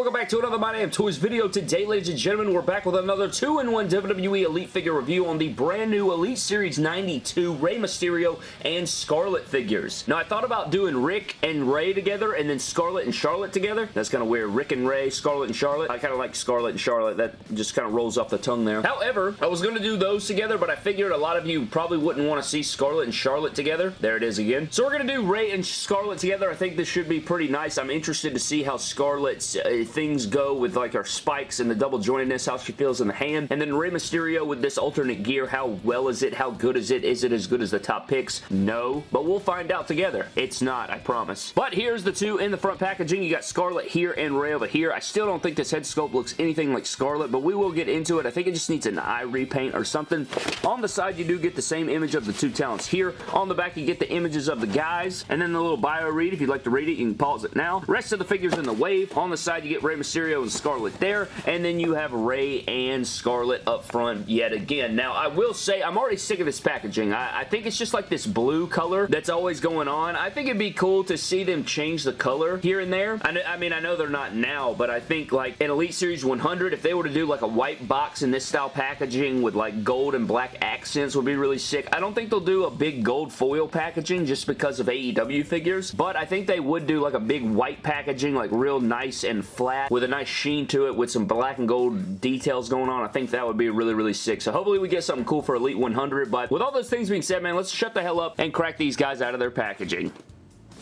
welcome back to another My Damn Toys video. Today, ladies and gentlemen, we're back with another 2-in-1 WWE Elite figure review on the brand new Elite Series 92 Rey Mysterio and Scarlett figures. Now, I thought about doing Rick and Rey together and then Scarlett and Charlotte together. That's kind of weird. Rick and Rey, Scarlett and Charlotte. I kind of like Scarlett and Charlotte. That just kind of rolls off the tongue there. However, I was going to do those together, but I figured a lot of you probably wouldn't want to see Scarlett and Charlotte together. There it is again. So we're going to do Rey and Scarlett together. I think this should be pretty nice. I'm interested to see how Scarlett's uh, things go with like our spikes and the double jointedness, how she feels in the hand. And then Rey Mysterio with this alternate gear, how well is it? How good is it? Is it as good as the top picks? No, but we'll find out together. It's not, I promise. But here's the two in the front packaging. You got Scarlett here and Rey over here. I still don't think this head sculpt looks anything like Scarlett, but we will get into it. I think it just needs an eye repaint or something. On the side, you do get the same image of the two talents here. On the back, you get the images of the guys, and then the little bio read. If you'd like to read it, you can pause it now. Rest of the figures in the wave. On the side, you get Rey Mysterio and Scarlett there, and then you have Rey and Scarlett up front yet again. Now, I will say, I'm already sick of this packaging. I, I think it's just like this blue color that's always going on. I think it'd be cool to see them change the color here and there. I, I mean, I know they're not now, but I think like in Elite Series 100, if they were to do like a white box in this style packaging with like gold and black accents would be really sick. I don't think they'll do a big gold foil packaging just because of AEW figures, but I think they would do like a big white packaging, like real nice and flat with a nice sheen to it with some black and gold details going on. I think that would be really, really sick. So hopefully we get something cool for Elite 100, but with all those things being said, man, let's shut the hell up and crack these guys out of their packaging.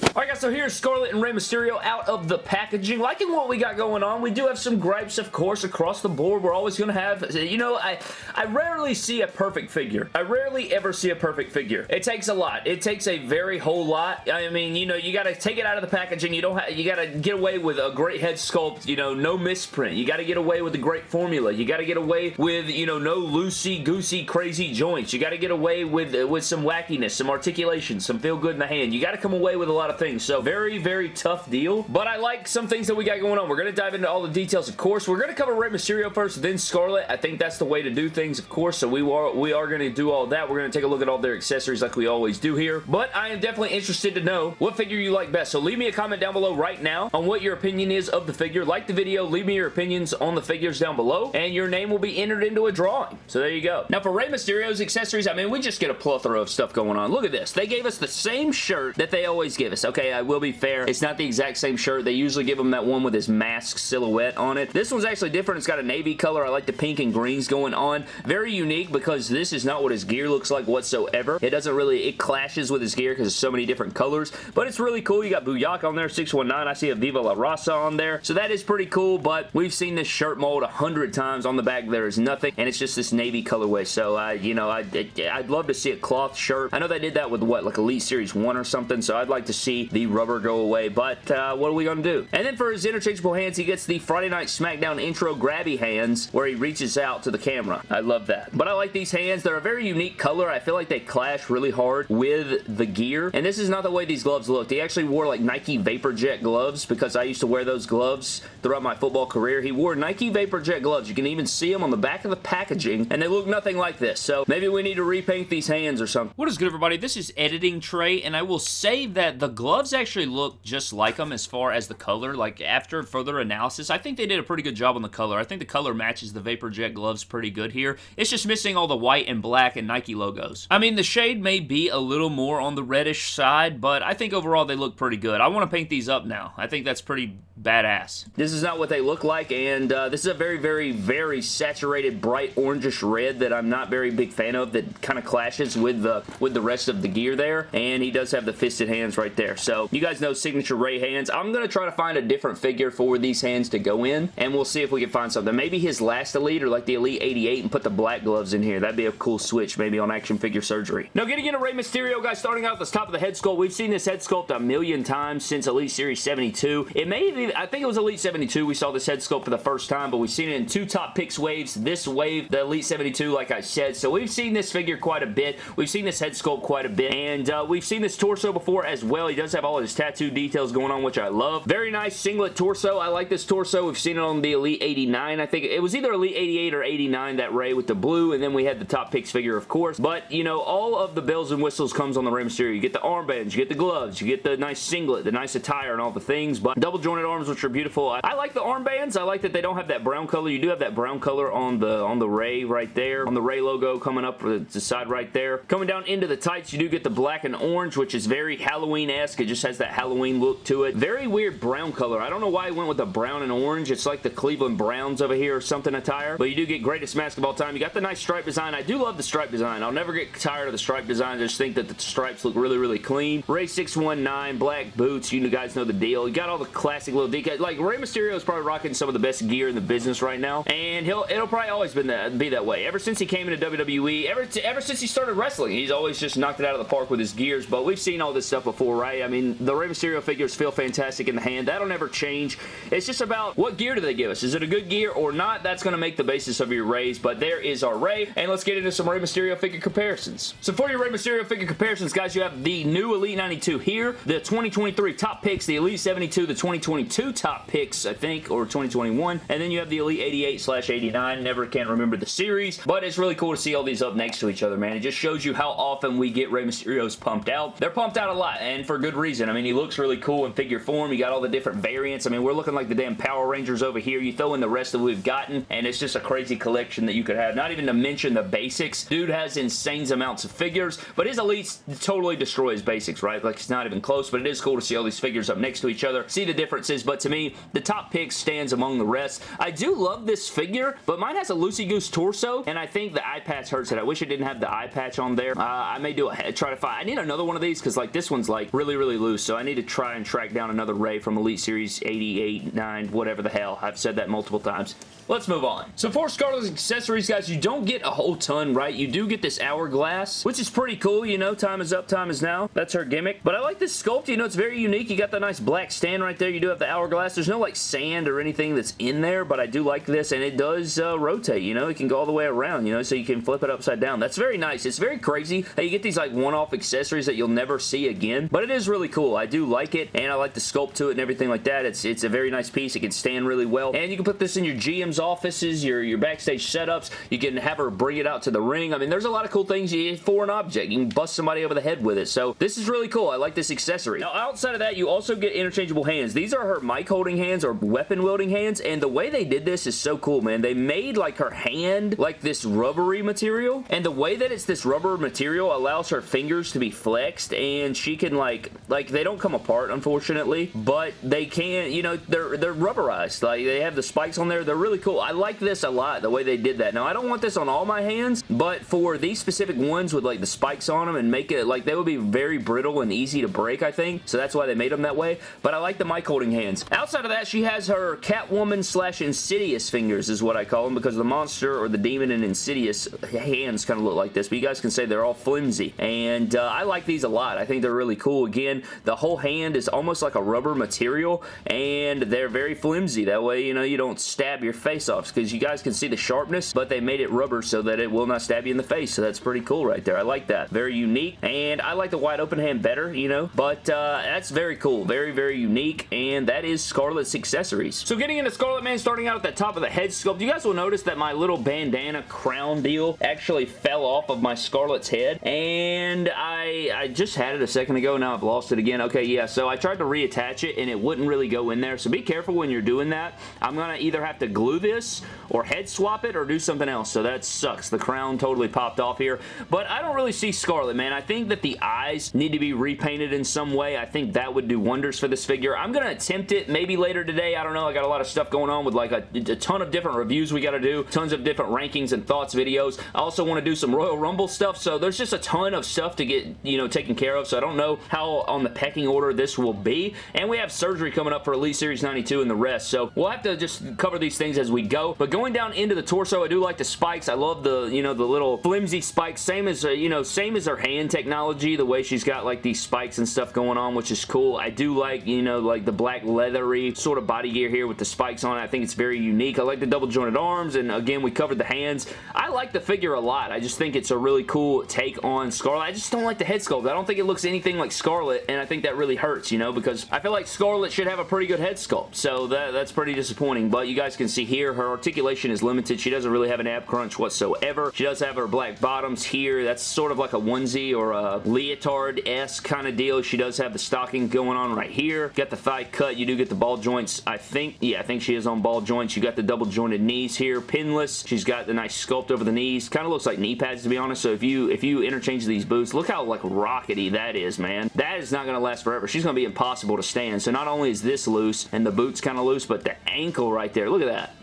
Alright guys, so here's Scarlett and Rey Mysterio out of the packaging. Liking what we got going on. We do have some gripes, of course, across the board. We're always going to have, you know, I, I rarely see a perfect figure. I rarely ever see a perfect figure. It takes a lot. It takes a very whole lot. I mean, you know, you got to take it out of the packaging. You don't have, you got to get away with a great head sculpt, you know, no misprint. You got to get away with a great formula. You got to get away with, you know, no loosey-goosey crazy joints. You got to get away with, with some wackiness, some articulation, some feel good in the hand. You got to come away with a lot of things. So very, very tough deal. But I like some things that we got going on. We're going to dive into all the details, of course. We're going to cover Rey Mysterio first, then Scarlett. I think that's the way to do things, of course. So we are, we are going to do all that. We're going to take a look at all their accessories like we always do here. But I am definitely interested to know what figure you like best. So leave me a comment down below right now on what your opinion is of the figure. Like the video. Leave me your opinions on the figures down below. And your name will be entered into a drawing. So there you go. Now for Rey Mysterio's accessories, I mean, we just get a plethora of stuff going on. Look at this. They gave us the same shirt that they always give us. Okay, I will be fair. It's not the exact same shirt. They usually give him that one with his mask silhouette on it. This one's actually different. It's got a navy color. I like the pink and greens going on. Very unique because this is not what his gear looks like whatsoever. It doesn't really, it clashes with his gear because there's so many different colors, but it's really cool. You got Booyaka on there, 619. I see a Viva La Raza on there, so that is pretty cool, but we've seen this shirt mold a hundred times. On the back, there is nothing, and it's just this navy colorway, so, I, you know, I, I'd love to see a cloth shirt. I know they did that with, what, like Elite Series 1 or something, so I'd like to see the rubber go away, but uh, what are we going to do? And then for his interchangeable hands, he gets the Friday Night SmackDown intro grabby hands where he reaches out to the camera. I love that. But I like these hands. They're a very unique color. I feel like they clash really hard with the gear. And this is not the way these gloves look. He actually wore like Nike Vapor Jet gloves because I used to wear those gloves throughout my football career. He wore Nike Vapor Jet gloves. You can even see them on the back of the packaging and they look nothing like this. So maybe we need to repaint these hands or something. What is good everybody? This is Editing Trey and I will say that the gloves actually look just like them as far as the color. Like after further analysis, I think they did a pretty good job on the color. I think the color matches the Vapor Jet gloves pretty good here. It's just missing all the white and black and Nike logos. I mean, the shade may be a little more on the reddish side, but I think overall they look pretty good. I want to paint these up now. I think that's pretty badass. This is not what they look like, and uh, this is a very, very, very saturated, bright orangish red that I'm not very big fan of that kind of clashes with the with the rest of the gear there, and he does have the fisted hands right there. So, you guys know signature Rey hands. I'm going to try to find a different figure for these hands to go in, and we'll see if we can find something. Maybe his last Elite, or like the Elite 88, and put the black gloves in here. That'd be a cool switch, maybe on Action Figure Surgery. Now, getting into Rey Mysterio, guys, starting out at the top of the head sculpt. We've seen this head sculpt a million times since Elite Series 72. It may have even, I think it was Elite 72 we saw this head sculpt for the first time, but we've seen it in two top picks waves. This wave, the Elite 72, like I said. So we've seen this figure quite a bit. We've seen this head sculpt quite a bit, and uh, we've seen this torso before as well. He does have all his tattoo details going on, which I love. Very nice singlet torso. I like this torso. We've seen it on the Elite 89. I think it was either Elite 88 or 89, that Rey with the blue, and then we had the top picks figure, of course. But, you know, all of the bells and whistles comes on the Rey Mysterio. You get the armbands, you get the gloves, you get the nice singlet, the nice attire, and all the things. But double jointed arms, which are beautiful. I, I like the armbands. I like that they don't have that brown color. You do have that brown color on the on the Rey right there, on the Rey logo coming up the, the side right there. Coming down into the tights, you do get the black and orange, which is very Halloween-esque. It just has that Halloween look to it. Very weird brown color. I don't know why I went with the brown and orange. It's like the Cleveland Browns over here or something attire. But you do get greatest mask of all time. You got the nice stripe design. I do love the stripe design. I'll never get tired of the stripe design. I just think that the stripes look really, really clean. Rey 619, black boots. You guys know the deal. You got all the classic little decals. Like, Rey Mysterio is probably rocking some of the best gear in the business right now. And he'll it'll probably always been that, be that way. Ever since he came into WWE, ever, ever since he started wrestling, he's always just knocked it out of the park with his gears. But we've seen all this stuff before, right? I mean, the Rey Mysterio figures feel fantastic in the hand. That'll never change. It's just about what gear do they give us? Is it a good gear or not? That's going to make the basis of your Reys. But there is our Rey. And let's get into some Rey Mysterio figure comparisons. So for your Rey Mysterio figure comparisons, guys, you have the new Elite 92 here, the 2023 top picks, the Elite 72, the 2022 top picks, I think, or 2021, and then you have the Elite 88 slash 89. Never can remember the series, but it's really cool to see all these up next to each other, man. It just shows you how often we get Rey Mysterio's pumped out. They're pumped out a lot, and for good reason. I mean, he looks really cool in figure form. You got all the different variants. I mean, we're looking like the damn Power Rangers over here. You throw in the rest of what we've gotten, and it's just a crazy collection that you could have. Not even to mention the basics. Dude has insane amounts of figures, but his Elites totally destroy his basics, right? Like, it's not even close, but it is cool to see all these figures up next to each other, see the differences, but to me, the top pick stands among the rest. I do love this figure, but mine has a loosey-goose torso, and I think the eye patch hurts it. I wish it didn't have the eye patch on there. Uh, I may do a try to find. I need another one of these because like this one's like really, really loose, so I need to try and track down another Rey from Elite Series 88, 9, whatever the hell. I've said that multiple times. Let's move on. So for Scarlett's accessories, guys, you don't get a whole ton, right? You do get this hourglass, which is pretty cool, you know, time is up, time is now. That's her gimmick. But I like this sculpt, you know, it's very unique. You got the nice black stand right there. You do have the hourglass. There's no, like, sand or anything that's in there, but I do like this, and it does uh, rotate, you know? It can go all the way around, you know, so you can flip it upside down. That's very nice. It's very crazy that you get these, like, one-off accessories that you'll never see again, but it is really cool. I do like it, and I like the sculpt to it and everything like that. It's, it's a very nice piece. It can stand really well, and you can put this in your GM's offices, your, your backstage setups. You can have her bring it out to the ring. I mean, there's a lot of cool things you for an object. You can bust somebody over the head with it, so this is really cool. I like this accessory. Now, outside of that, you also get interchangeable hands. These are her mic holding hands or weapon wielding hands, and the way they did this is so cool, man. They made, like, her hand like this rubbery material, and the way that it's this rubber material allows her fingers to be flexed, and she can, like, like, they don't come apart, unfortunately, but they can, you know, they're, they're rubberized. Like, they have the spikes on there. They're really cool. I like this a lot, the way they did that. Now, I don't want this on all my hands, but for these specific ones with, like, the spikes on them and make it, like, they would be very brittle and easy to break, I think, so that's why they made them that way, but I like the mic holding hands. Outside of that, she has her Catwoman slash Insidious fingers is what I call them because the monster or the demon and Insidious hands kind of look like this, but you guys can say they're all flimsy, and uh, I like these a lot. I think they're really cool. Again, the whole hand is almost like a rubber material, and they're very flimsy. That way, you know, you don't stab your face off because you guys can see the sharpness, but they made it rubber so that it will not stab you in the face, so that's pretty cool right there. I like that. Very unique, and I like the wide open hand better, you know, but uh, that's very cool. Very, very unique, and that is Scarlett's accessories. So getting into Scarlett man, starting out at the top of the head sculpt, you guys will notice that my little bandana crown deal actually fell off of my Scarlett's head, and I, I just had it a second ago, now I've lost it again. Okay, yeah, so I tried to reattach it, and it wouldn't really go in there, so be careful when you're doing that. I'm going to either have to glue this or head swap it or do something else, so that sucks. The crown totally popped off here, but I don't really see Scarlett, man. I think that the eyes need to be repainted in some way. I think that would do wonders for this figure. I'm going to attempt it maybe later today. I don't know. I got a lot of stuff going on with like a, a ton of different reviews we got to do, tons of different rankings and thoughts videos. I also want to do some Royal Rumble stuff, so there's just a ton of stuff to get, you know, taken care of, so I don't know how on the pecking order this will be, and we have surgery coming up for Elite Series 92 and the rest, so we'll have to just cover these things as as we go. But going down into the torso, I do like the spikes. I love the, you know, the little flimsy spikes. Same as, uh, you know, same as her hand technology, the way she's got like these spikes and stuff going on, which is cool. I do like, you know, like the black leathery sort of body gear here with the spikes on it. I think it's very unique. I like the double jointed arms, and again, we covered the hands. I like the figure a lot. I just think it's a really cool take on Scarlett. I just don't like the head sculpt. I don't think it looks anything like Scarlett, and I think that really hurts, you know, because I feel like Scarlett should have a pretty good head sculpt, so that, that's pretty disappointing, but you guys can see here, her articulation is limited. She doesn't really have an ab crunch whatsoever. She does have her black bottoms here. That's sort of like a onesie or a leotard-esque kind of deal. She does have the stocking going on right here. Got the thigh cut. You do get the ball joints, I think. Yeah, I think she is on ball joints. You got the double jointed knees here. Pinless. She's got the nice sculpt over the knees. Kind of looks like knee pads, to be honest. So if you if you interchange these boots, look how like rockety that is, man. That is not going to last forever. She's going to be impossible to stand. So not only is this loose and the boot's kind of loose, but the ankle right there, look at that.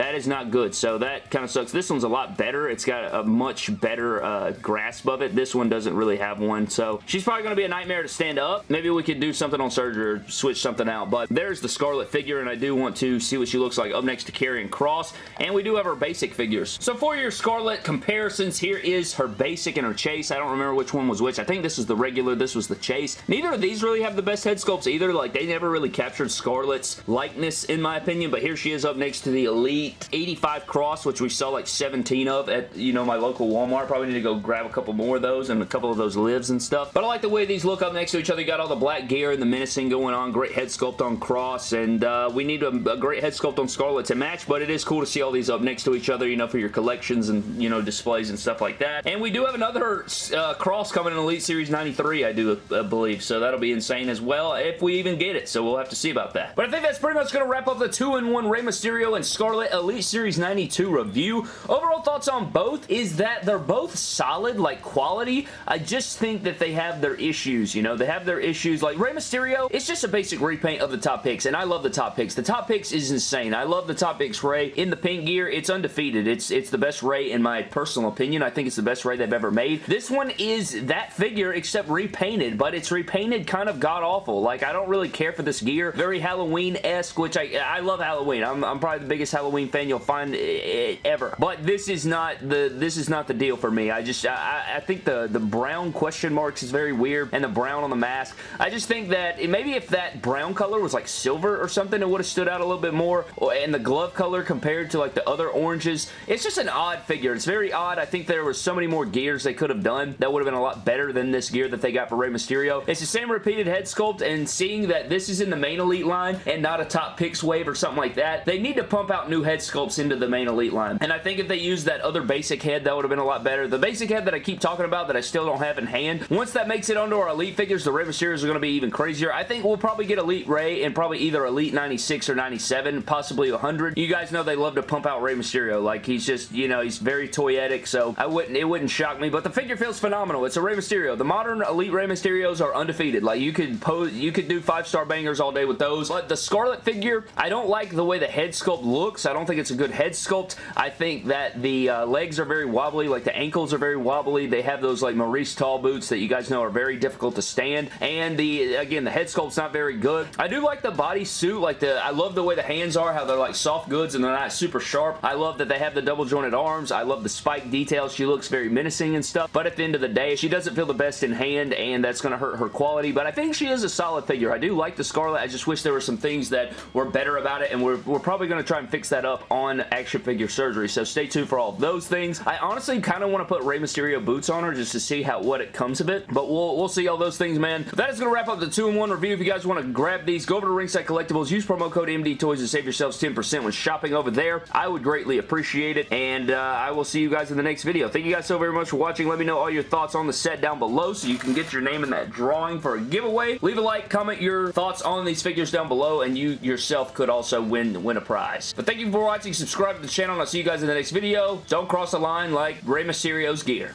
That is not good, so that kind of sucks. This one's a lot better. It's got a much better uh, grasp of it. This one doesn't really have one, so she's probably going to be a nightmare to stand up. Maybe we could do something on surgery or switch something out, but there's the Scarlett figure, and I do want to see what she looks like up next to Karrion Kross. and we do have our basic figures. So for your Scarlett comparisons, here is her basic and her chase. I don't remember which one was which. I think this is the regular, this was the chase. Neither of these really have the best head sculpts either. Like, they never really captured Scarlett's likeness, in my opinion, but here she is up next to the Elite 85 Kross, which we saw like 17 of at, you know, my local Walmart. Probably need to go grab a couple more of those and a couple of those lives and stuff. But I like the way these look up next to each other. You got all the black gear and the menacing going on. Great head sculpt on Kross, and uh, we need a, a, great head sculpt on Scarlett to match, but it is cool to see all these up next to each other, you know, for your collections and, you know, displays and stuff like that. And we do have another uh, Kross coming in Elite Series 93, I do uh, believe, so that'll be insane as well if we even get it, so we'll have to see about that. But I think that's pretty much going to wrap up the 2-in-1 Rey Mysterio and Scarlett Elite Series 92 review. Overall thoughts on both is that they're both solid, like quality. I just think that they have their issues, you know? They have their issues. Like Rey Mysterio, it's just a basic repaint of the top picks, and I love the top picks. The top picks is insane. I love the top picks Rey. In the pink gear, it's undefeated. It's, it's the best Rey in my personal opinion. I think it's the best Rey they've ever made. This one is that figure except repainted, but it's repainted kind of god-awful. Like, I don't really care for this gear. Very Halloween-esque, which I, I love Halloween. I'm, I'm probably the biggest Halloween fan you'll find eh, eh, ever. But this is not the this is not the deal for me. I just I, I think the the brown question marks is very weird and the brown on the mask. I just think that it, maybe if that brown color was like silver or something, it would have stood out a little bit more. Oh, and the glove color compared to like the other oranges, it's just an odd figure. It's very odd. I think there was so many more gears they could have done that would have been a lot better than this gear that they got for Rey Mysterio. It's the same repeated head sculpt and seeing that this is in the main Elite line and not a top picks wave or something like that, they need to pump out new head sculpts into the main Elite line. And I think if they used that other basic head, that would have been a lot better. The basic head that I keep talking about that I still don't have in hand, once that makes it onto our Elite figures, the Rey Mysterios are going to be even crazier. I think we'll probably get Elite Rey and probably either Elite 96 or 97, possibly 100. You guys know they love to pump out Rey Mysterio. Like, he's just, you know, he's very toyetic, so I wouldn't, it wouldn't shock me, but the figure feels phenomenal. It's a Rey Mysterio. The modern Elite Rey Mysterios are undefeated. Like, you could pose, you could do five-star bangers all day with those, but the Scarlett figure, I don't like the way the head sculpt looks. I don't think it's a good head sculpt. I think that the uh, legs are very wobbly, like the ankles are very wobbly. They have those like Maurice Tall boots that you guys know are very difficult to stand, and the, again, the head sculpt's not very good. I do like the body suit, like the, I love the way the hands are, how they're like soft goods and they're not super sharp. I love that they have the double jointed arms. I love the spike details. She looks very menacing and stuff, but at the end of the day, she doesn't feel the best in hand, and that's going to hurt her quality, but I think she is a solid figure. I do like the Scarlett. I just wish there were some things that were better about it, and we're, we're probably going to try and fix that up on action figure surgery, so stay tuned for all those things. I honestly kind of want to put Rey Mysterio boots on her just to see how what it comes of it, but we'll, we'll see all those things, man. That is going to wrap up the 2-in-1 review. If you guys want to grab these, go over to Ringside Collectibles, use promo code MD Toys to save yourselves 10% when shopping over there. I would greatly appreciate it, and uh, I will see you guys in the next video. Thank you guys so very much for watching. Let me know all your thoughts on the set down below so you can get your name in that drawing for a giveaway. Leave a like, comment your thoughts on these figures down below, and you yourself could also win, win a prize. But thank you for watching. Subscribe to the channel, and I'll see you guys in the next video. Don't cross the line like Rey Mysterio's gear.